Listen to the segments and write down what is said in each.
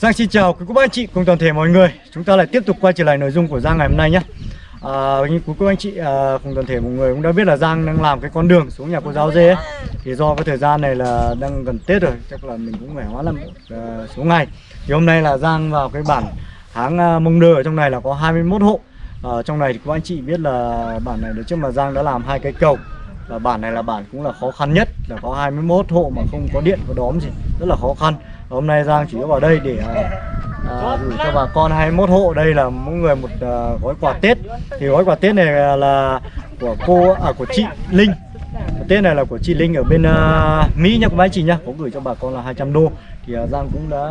Giang xin chào quý cô bác anh chị cùng toàn thể mọi người. Chúng ta lại tiếp tục quay trở lại nội dung của Giang ngày hôm nay nhé. À, Như quý cô bác anh chị à, cùng toàn thể mọi người cũng đã biết là Giang đang làm cái con đường xuống nhà cô giáo dê ấy. Thì do cái thời gian này là đang gần Tết rồi Chắc là mình cũng phải hóa lắm à, số ngày. Thì hôm nay là Giang vào cái bản tháng à, Mông Đơ ở trong này là có 21 hộ. Ở trong này thì các anh chị biết là bản này trước mà Giang đã làm hai cái cầu. Và bản này là bản cũng là khó khăn nhất là có 21 hộ mà không có điện có đóm gì rất là khó khăn hôm nay Giang chỉ có vào đây để à, à, gửi cho bà con 21 hộ. Đây là mỗi người một à, gói quà Tết. Thì gói quà Tết này là của cô à của chị Linh. Tết này là của chị Linh ở bên uh, Mỹ nha các anh chị nhá có gửi cho bà con là 200 đô. Thì uh, Giang cũng đã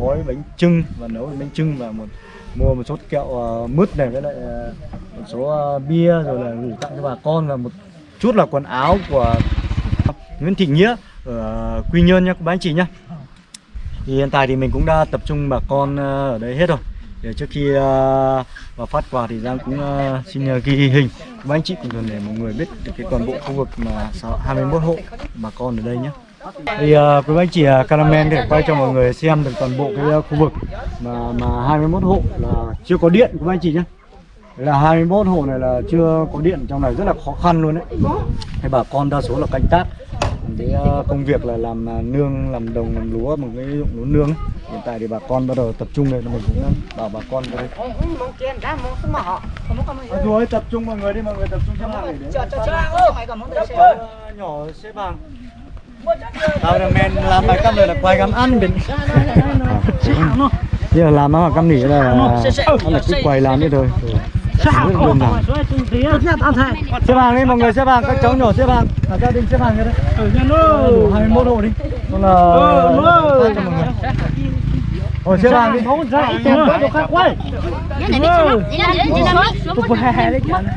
gói bánh trưng và nấu bánh trưng và một mua một số kẹo uh, mứt này với lại uh, một số uh, bia rồi là gửi tặng cho bà con và một chút là quần áo của Nguyễn Thị Nghĩa ở Quy Nhơn nha các bác anh chị nhá thì hiện tại thì mình cũng đã tập trung bà con ờ, ở đây hết rồi. Để trước khi ờ, và phát quà thì Giang cũng ờ, xin ghi hình. Các anh chị cùng để mọi người biết được cái toàn bộ khu vực mà 21 hộ bà con ở đây nhé. Thì uh, quý anh chị uh, Caramel để quay cho mọi người xem được toàn bộ cái uh, khu vực mà mà 21 hộ là chưa có điện quý anh chị nhé. Là 21 hộ này là chưa có điện trong này rất là khó khăn luôn đấy. Thì bà con đa số là canh tác cái uh, công việc là làm uh, nương, làm đồng, làm lúa bằng cái dụng lúa nương ấy. Hiện tại thì bà con bắt đầu tập trung này mình cũng bảo bà con đây Rồi tập trung mọi người đi, mọi người tập trung xếp hàng để nhỏ xếp hàng Tao là men làm bài cam rồi là quay cam ăn bên Bây giờ làm nó là cam nỉ là nó là cứ quay làm như thôi Xếp hàng đi mọi người xếp hàng, các cháu nhỏ xếp hàng Cả gia đình xếp hàng như đấy Đủ 21 hộ đi Còn là Rồi xếp hàng đi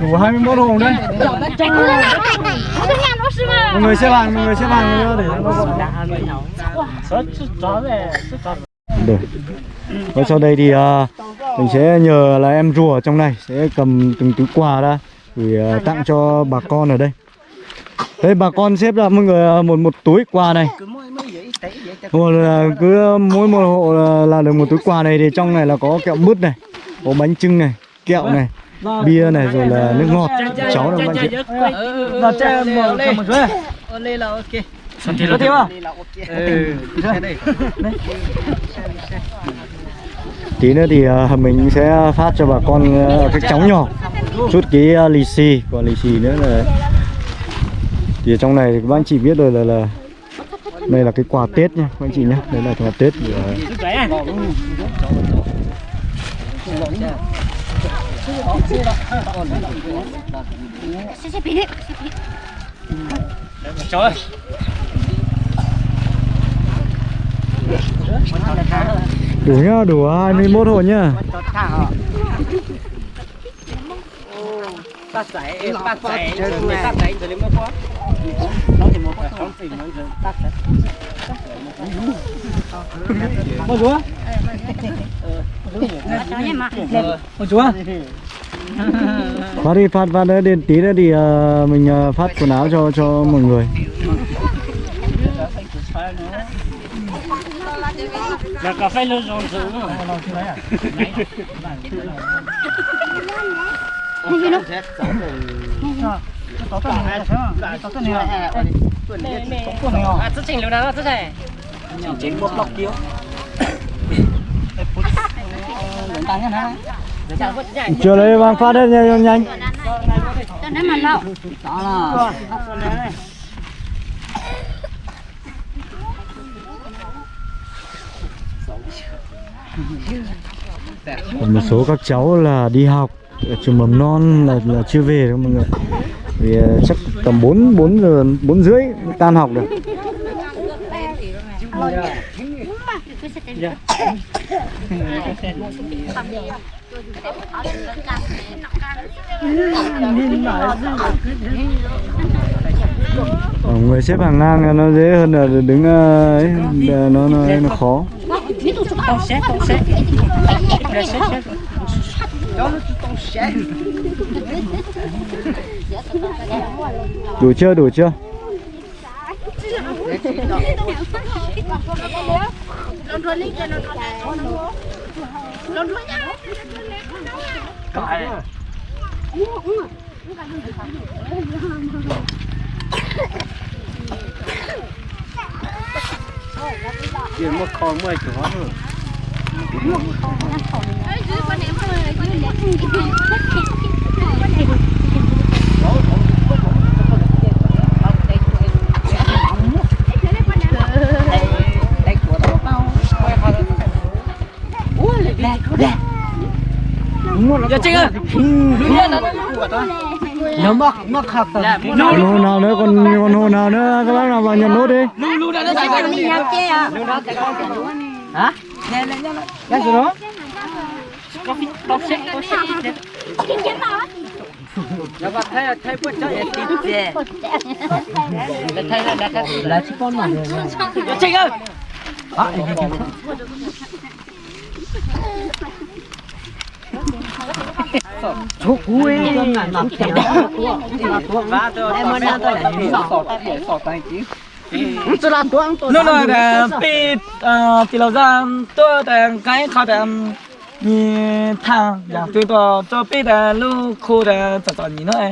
Đủ 21 hộ đấy Mọi người xếp hàng, mọi người xếp hàng nữa để nó gọn được. Và sau đây thì uh, mình sẽ nhờ là em rùa trong này sẽ cầm từng túi quà ra để uh, tặng cho bà con ở đây. Đây bà con xếp ra mọi người một một túi quà này. Một là cứ mỗi một hộ là, là được một túi quà này thì trong này là có kẹo mứt này, có bánh trưng này, kẹo này, bia này rồi là nước ngọt. Cháu là bạn chị. Nó cho một một số. Lên là ok. Có tiêu à? Ừ. Tí nữa thì uh, mình sẽ phát cho bà con à, uh, các cháu nhỏ. Chút cái uh, lì xì. Còn lì xì nữa là thì ở trong này thì các anh chị biết rồi là là đây là cái quà Tết nha các anh chị nhé đây là quà Tết của Trời ơi đủ nhá đủ à, 21 hộ nhá Tắt giấy, tắt giấy, tắt giấy rồi mới có. Nó thì một không thì nó rồi tắt đấy. Ôi chúa Ôi chúa Phát đi phát phát nữa đến tí nữa thì uh, mình uh, phát quần áo cho cho mọi người Là cà phê luôn rồi rồi. À, rất chỉnh lúc đó rất chỉnh. Chỉnh một lọc kiếu. chưa lấy vàng phát đấy nhanh. Nhanh Còn một số các cháu là đi học ở trường mầm non là, là chưa về đâu mọi người. Vì ờ, chắc tầm 4 4 giờ 4 rưỡi tan học được. Ở người xếp hàng ngang nó dễ hơn là đứng ờ, ấy nó nó, nó khó đủ chưa đủ chưa? Lon lon Tiền một con mười chỗ hóa rồi. Dạ Trinh ơi. Nó mắc mắc tầm Còn hồ nào nữa còn còn hồ nào nữa các bác nào vào nhận nốt đi Lưu lưu đã nó chạy ra đi Hả? Cái gì đó? Là chỉ con mà Dạ Trinh ơi À, Chú cú ấy Em muốn ra tôi lại 只能短多。那那点比呃比老人多的干啥的？你谈两对多，做别的路口的找找你那，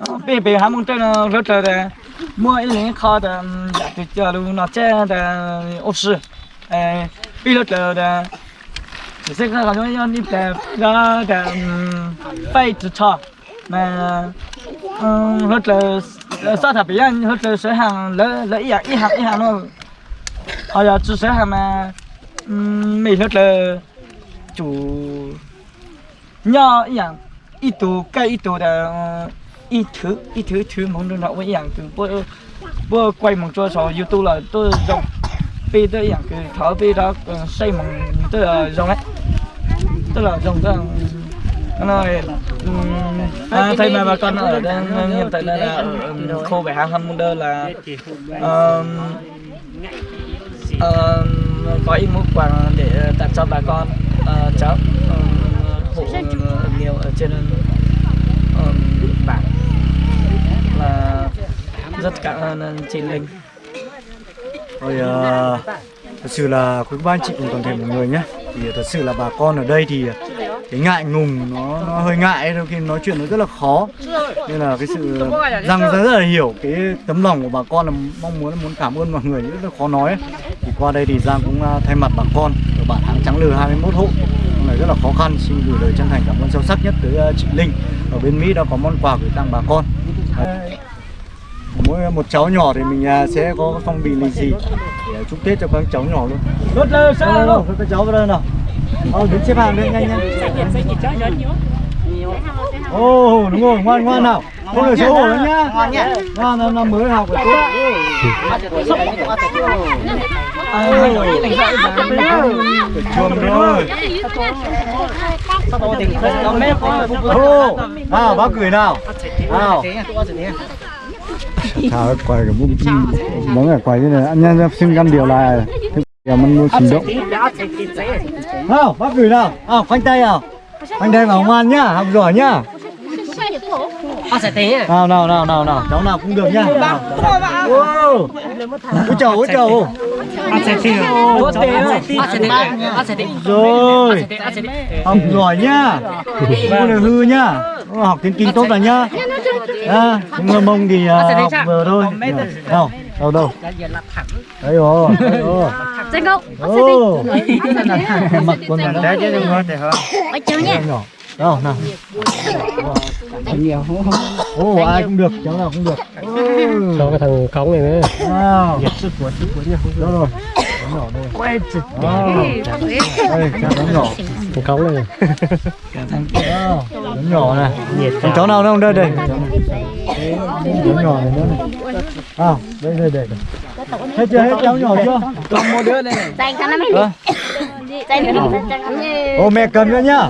嗯，北别还蒙着呢，热着的，莫一零靠的两对角路那窄的，我是哎，别热着的。这个好像要你在那的嗯，子差，那嗯，热着。Ờ, sao thà bây giờ rất là sẽ hàng lỡ lỡ dạ, ý hàng ý hàng ý hàng luôn họ giờ chỉ sửa hàng mà um, mình rất là chủ nhỏ ý hàng ít tù cái ít tù là ờ, ít thứ ít thứ thứ mong được nào với ý hàng từ bữa bữa quay một cho số youtube là tôi dùng. Bây tôi ý hàng cái thở bây đó ờ, xây một tôi là dùng ấy tôi là dùng tôi rồi à, thầy mà bà con ở đây hiện tại là, là khu bảy hàng hầm đơ là um, có ít mức quà để tặng cho bà con uh, cháu um, hộ nghèo ở trên um, bản là rất cảm ơn chị Linh. Rồi ờ, thật sự là quý ba anh chị cùng toàn thể mọi người nhé thì thật sự là bà con ở đây thì cái ngại ngùng nó, nó hơi ngại đôi khi nói chuyện nó rất là khó. Nên là cái sự răng rất là hiểu cái tấm lòng của bà con là mong muốn là muốn cảm ơn mọi người rất là khó nói ấy. Thì qua đây thì Giang cũng à, thay mặt bà con ở bản hàng Trắng Lừ 21 hộ. Này rất là khó khăn xin gửi lời chân thành cảm ơn sâu sắc nhất tới à, chị Linh. Ở bên Mỹ đã có món quà gửi tặng bà con mỗi một cháu nhỏ thì mình à, sẽ có phong bì lì xì để chúc tết cho các cháu nhỏ luôn. Rất là đâu đâu đâu các cháu vào đây nào. Ờ đứng xếp hàng đây nhanh nhanh ồ đúng rồi ngoan ngoan nào. Không được xấu hổ nữa nhá. Ngoan năm năm mới học phải tốt. Chuồng rồi ô nào bác gửi nào. Nào thả quay cái bụng món cái quay như này. Anh nhân xin căn điều là giờ mình mua trình độ. Nào bác gửi nào. À khoanh tay nào. Khoanh tay vào ngoan nhá học giỏi nhá. Nào nào nào nào nào. Cháu nào cũng được nhá. Nào. Wow. ôi chầu ôi chầu rồi. Học giỏi nhá. Không được hư nhá học tiếng kinh tốt là nhá. À, người mông thì à, học vừa thôi. Nào đâu? đâu đấy rồi đấy rồi. Danh không? Ồ, mặc quần áo đấy chứ đừng có thể hả? Ôi cháu nhé. Nhỏ. Đâu nào. nhiều Ồ, ai cũng được, cháu nào cũng được. cho cái thằng cống này nữa. Wow. sức của sức của nha Đâu rồi? Nhỏ đây. quay chụp Wow. Đây, cháu nhỏ. thằng cống này thằng cháu nhỏ này. thằng cháu nào đâu đây đây. Cháu nhỏ này nữa này. À, đây đây đây. Hết chưa? Hết cháu nhỏ chưa? còn một đứa đây này dành cái nó mới Ô mẹ cầm nữa nhá.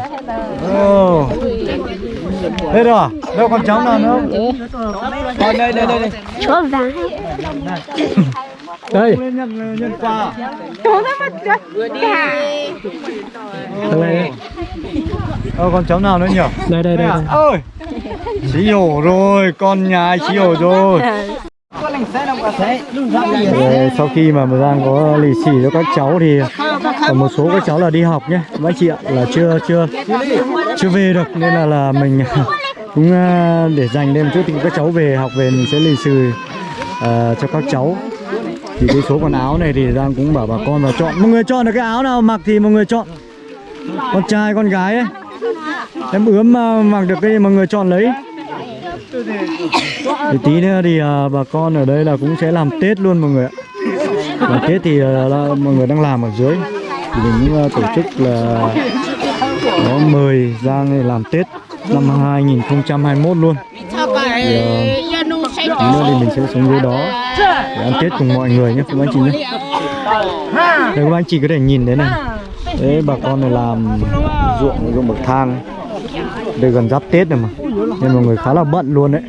Ồ. Hết rồi. à? Đâu còn cháu nào nữa không? đây đây đây đây Chúa vàng đây. Lên nhân nhân quà. thằng này. Ờ còn cháu nào nữa nhỉ? đây đây đây, Đây. À? Chí hổ rồi, con nhà ai chí hổ rồi. Rồi, sau khi mà bà Giang có lì xì cho các cháu thì còn một số các cháu là đi học nhé. Các chị ạ là chưa chưa chưa về được nên là là mình cũng à, để dành thêm chút thì các cháu về học về mình sẽ lì xì à, cho các cháu thì cái số quần áo này thì Giang cũng bảo bà con là chọn. Mọi người chọn được cái áo nào mặc thì mọi người chọn. Con trai con gái ấy. Em ướm mà mặc được cái gì mọi người chọn lấy. Thì tí nữa thì à, bà con ở đây là cũng sẽ làm Tết luôn mọi người ạ. Làm Tết thì à, là mọi người đang làm ở dưới. Thì mình cũng à, tổ chức là có mời Giang này làm Tết năm 2021 luôn. Thì à, nữa thì mình sẽ xuống dưới đó để ăn Tết cùng mọi người nhé các anh chị nhé. Đây các anh chị có thể nhìn đấy này. Đấy bà con này làm ruộng ruộng bậc thang. Đây gần giáp Tết rồi mà. Nên mọi người khá là bận luôn đấy.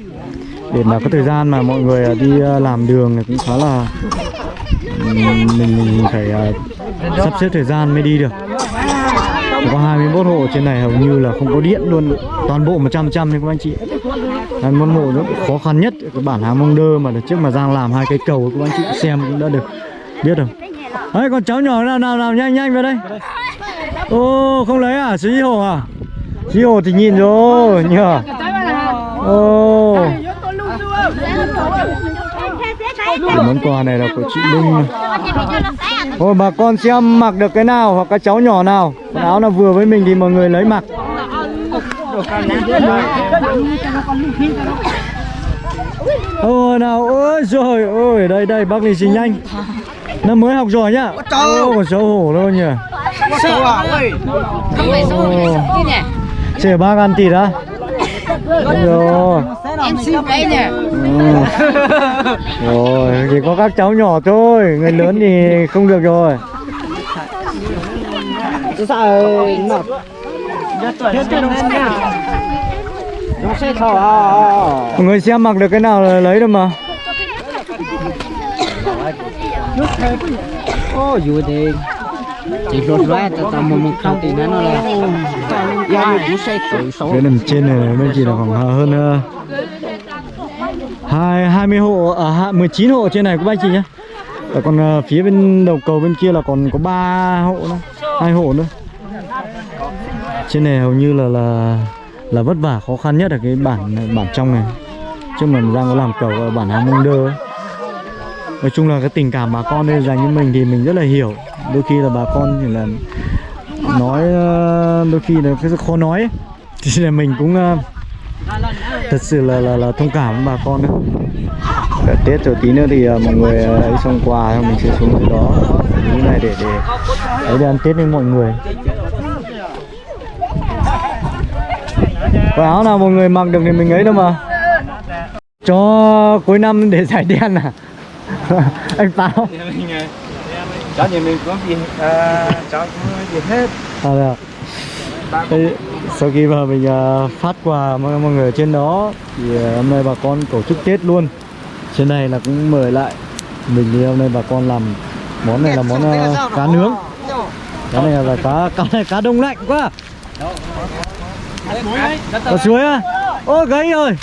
Để mà có thời gian mà mọi người à, đi à, làm đường này cũng khá là mình, mình phải à, sắp xếp thời gian mới đi được. Có 21 hộ trên này hầu như là không có điện luôn. Toàn bộ 100 trăm nên các anh chị. Đấy, môn mộ nó khó khăn nhất. Cái bản hàng mông đơ mà trước mà Giang làm hai cái cầu các anh chị xem cũng đã được biết rồi. Đấy con cháu nhỏ nào nào nào nhanh nhanh vào đây. Ô không lấy à? Xí hồ à? Xí hồ thì nhìn rồi nhờ. Ô. Cái món quà này là của chị Linh Thôi bà con xem mặc được cái nào hoặc các cháu nhỏ nào. Quần áo nào vừa với mình thì mọi người lấy mặc. Ôi nào ôi rồi ôi đây đây bác lì xì nhanh Nó mới học rồi nhá. Ô còn xấu hổ đâu nhỉ. Không phải số chứ nhỉ. Trẻ bác ăn thịt á. Đúng rồi. Em xin đấy nhỉ. Rồi, chỉ có các cháu nhỏ thôi, người lớn thì không được rồi. Mọi người xem mặc được cái nào là lấy được mà. Ô, dù thì chỉ rột loa cho tao một một không thì nó là số Cái nằm trên này bên chỉ là khoảng hơn uh, hai 20 hộ ở à, 19 hộ trên này của anh chị nhá. Còn ờ, phía bên đầu cầu bên kia là còn có 3 hộ nữa, hai hộ nữa. Trên này hầu như là là là vất vả khó khăn nhất là cái bản bản trong này. Chứ mà Giang có làm cầu ở bản Hàng Mông Đơ ấy. Nói chung là cái tình cảm bà con đây dành cho mình thì mình rất là hiểu Đôi khi là bà con thì là nói ờ, đôi khi là cái khó nói ấy. Thì là mình cũng ờ, thật sự là là, là thông cảm với bà con đấy Cả Tết rồi tí nữa thì ờ, mọi người ờ, ấy xong quà xong mình sẽ xuống dưới đó như này để để để ăn Tết với mọi người Quần áo nào mọi người mặc được thì mình ấy đâu mà. Cho cuối năm để giải đen à? Anh Báo Cháu nhà mình có gì à, cháu có gì hết. À, được. Sau khi mà mình à, phát quà mọi, mọi người ở trên đó thì hôm nay bà con tổ chức Tết luôn. Trên này là cũng mời lại mình thì hôm nay bà con làm món này là món cá nướng. Cái này là cá cá này cá đông lạnh quá ở suối à ô gãy rồi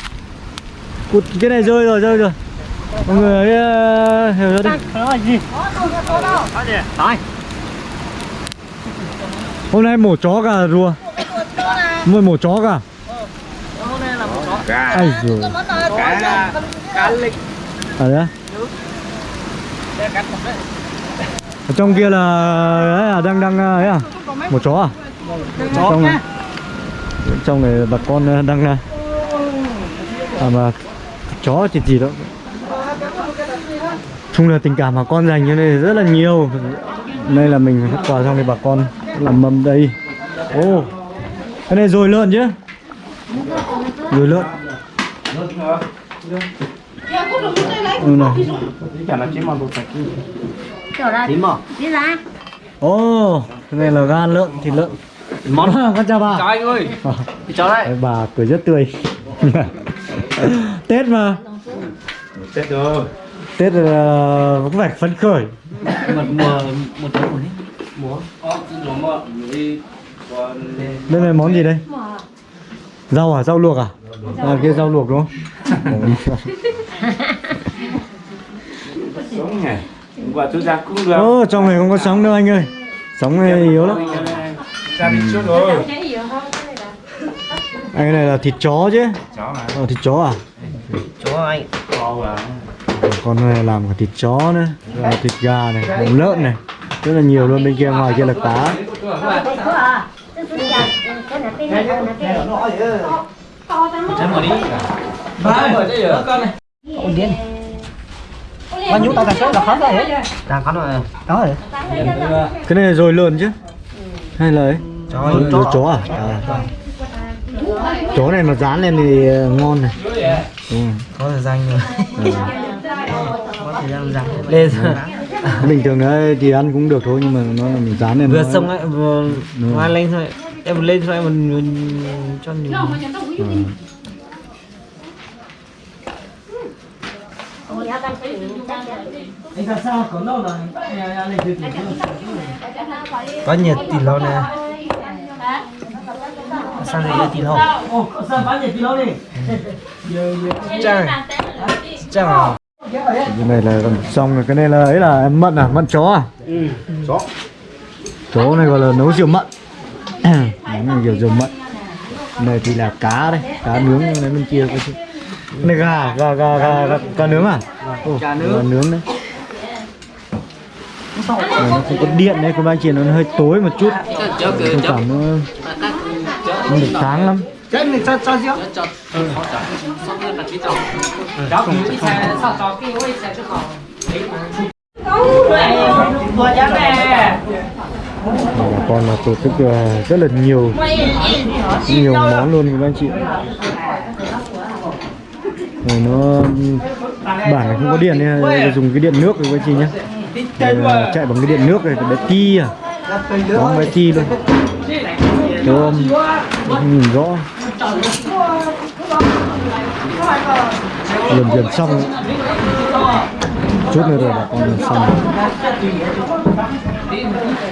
cụt cái này rơi rồi rơi rồi. Mọi người ấy, à, hiểu ra đi. Hôm nay mổ chó cả rùa. Mua mổ chó cả. Hôm nay là mổ chó ai rồi cá cá lịch. Ở đấy á? ở trong kia là ấy à, đang đang ấy à? Một chó à? trong này trong này bà con đang à à mà chó thì gì đó. Chung là tình cảm bà con dành cho này rất là nhiều. Đây là mình quà xong thì bà con làm mâm đây. Ô cái này rồi lợn chứ? Rồi lợn. Ừ này. Mà Đi ra Ồ, cái này là gan lợn, thịt lợn. Món con chào bà. chào anh ơi. Ờ, cháu đây đấy, bà cười rất tươi. Tết mà, Tết rồi. Tết là có vẻ phấn khởi. một mùa một tháng hết mùa ờ Đây là món gì đây? Rau à, rau luộc à? À kia rau luộc đúng không? sống nhỉ quả tôi ra cũng được. Ô, trong này không có sóng đâu anh ơi. Sóng này yếu lắm ra đi trước rồi. Anh cái này là thịt chó chứ. Chó mà Ờ, thịt chó à? Cho anh. Con này làm cả thịt chó nữa Rồi thịt gà này, lợn này Rất là nhiều luôn, bên kia ngoài kia là cá. Bao nhiêu? Tao cả số là khó rồi hết. Đang khó rồi. Đó rồi. Cái này rồi lợn chứ Hay là ấy? Rồi, rồi chó à? à? Chó này mà dán lên thì ờ, ngon này ừ. Có thời gian rồi. Có thời gian răng. Lên rồi. Bình thường ấy thì ăn cũng được thôi nhưng mà nó là mình dán lên Vừa nó- xong ấy, vừa hoa lên thôi. Em lên thôi mình, mình cho mình. Ừ. sao có đâu là lên từ từ Có nhiệt tỷ lô nè. Sao nhiệt kilo đi? Chăng. Chăng à? cái này là xong rồi cái này là ấy là mận à? Mận chó à? Ừ chó. Chó này gọi là nấu rượu mận. Nấu này kiểu rượu mận. Này thì là cá đây. Cá nướng này bên kia cái này gà gà gà gà gà, gà nướng à? Ồ, gà nướng đấy Này, nó không có điện đấy? Các anh chị nó hơi tối một chút. Không cảm nó không được sáng lắm. Chết này cho cho rượu. Này là con là tổ chức ờ, rất là nhiều. Nhiều món luôn các anh chị. Này nó bản này không có điện nên dùng cái điện nước rồi các anh chị nhé Đây là chạy bằng cái điện nước này bé ti à. Có bé ti luôn. Tôm không nhìn rõ. Dần dần xong. Chút nữa rồi là con dần xong.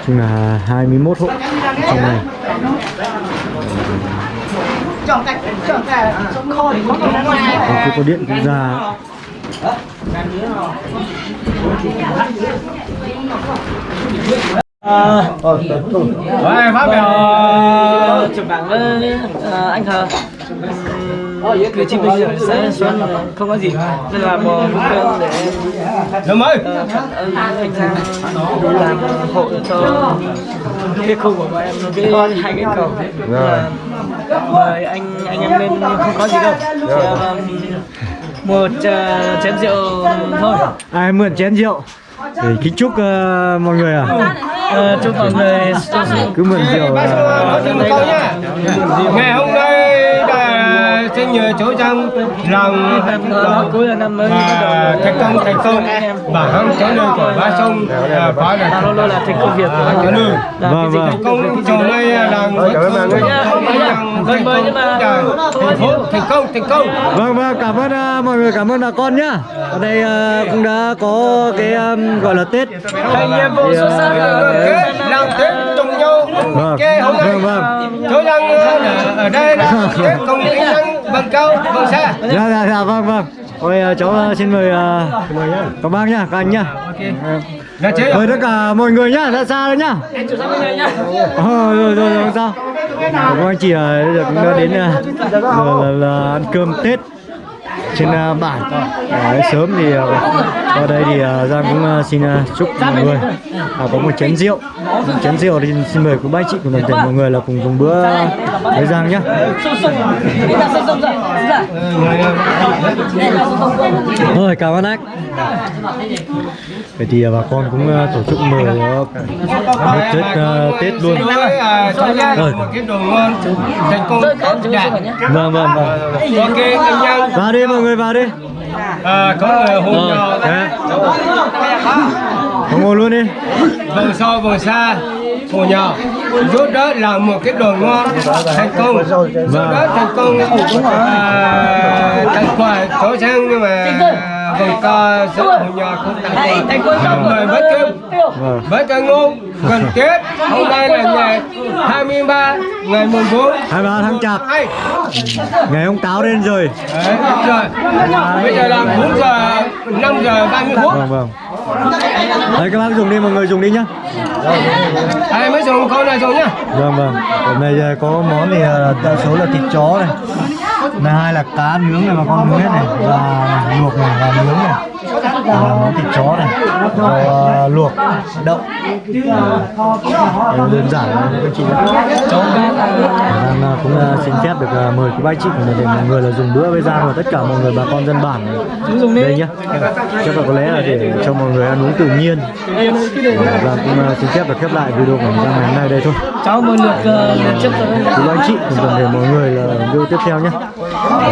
Chung là 21 hộ trong này. Còn khi có điện cũng ra Rồi, phát biểu chụp bảng với ờ, anh Thờ. Cử tri bây giờ sẽ xuống không có gì. Nên là bò đơn để ờ, cảm ơn anh Thang làm hộ cho cái khu của bọn em. Cái hai cái cầu. Là mời anh anh em lên không có gì đâu. Ờ, một ờ, chén rượu thôi. Ai mượn chén rượu? Để kính chúc ờ, mọi người à? Ờ, chúc mọi người cứ mượn rượu nhá ngày hôm là xin nhờ chú trong lòng cuối là năm mới thành công thành công. Và hướng tới nơi của ba sông à, phá là là thành công việc của đường là Vâng, vâng. thành công nay là thành Vâng, mà thành công. Thành công vâng vâng. Cảm ơn ờ, mọi người. Cảm ơn bà con nhá. Ở đây cũng đã có cái gọi là tết. Thành nhiệm vụ xuất sắc. Kết làm tết Vâng, nay vâng, vâng. chú rằng ở đây là tết công kỹ năng bằng cao bằng xa dạ dạ dạ vâng vâng. Ôi ờ, cháu ờ, xin mời ờ, các bác nhá các anh nhá. Chế mời tất cả mọi người nhá ra xa đấy nhá. Ờ, rồi rồi rồi không sao. Các anh chị cũng đã đến là ăn cơm tết trên à, ờ, bản Đấy, sớm thì ờ, đây thì à, Giang cũng xin chúc mọi người có một chén rượu. Một chén rượu thì xin mời cô ba chị cùng toàn thể mọi người là cùng dùng bữa với Giang nhé rồi cảm ơn anh. Vậy thì ờ, bà con cũng ờ, tổ chức mời ờ, một Tết ờ, Tết luôn. Rồi. vâng vâng vâng. Vào đi mọi người vào đi. À, có người hôn thế. Có ngồi luôn đi. Vòng sau vòng xa hôn nhau giúp đỡ làm một cái đồ ngon thành công. Giúp đỡ thành công à, thành quả chỗ sang nhưng mà vòng co giữa hôn nhau cũng thành công mời bất cứ Vâng. với cái ngôn gần Tết hôm nay là ngày 20 23 ngày mùng 4 23 tháng chạp. Ngày ông táo đến rồi. Đấy, rồi. Bây giờ là 4 giờ 5 giờ 30 phút. vâng vâng. Đấy các bác dùng đi mọi người dùng đi nhá. Ai mới dùng con này dùng nhá. vâng vâng. Hôm nay ờ, có món thì ờ, đa số là thịt chó này là hai là cá nướng này mà con nướng hết này. Và luộc này và nướng này và món thịt chó này rồi ờ, luộc đậu. Đấy, đơn giản thôi các chị Đang cũng ờ, xin phép được mời quý bác chị của mình để mọi người là dùng bữa với Giang và tất cả mọi người bà con dân bản đây nhá. Chắc là có lẽ là để cho mọi người ăn uống tự nhiên. Giang cũng xin phép được khép lại video của Giang ngày hôm nay đây thôi. Cháu lượt trước rồi quý bác chị cùng toàn thể mọi người là video tiếp theo nhé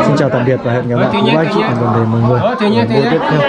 xin chào tạm biệt và hẹn gặp lại. Quý bác chị cùng toàn thể mọi người Ờ, video tiếp theo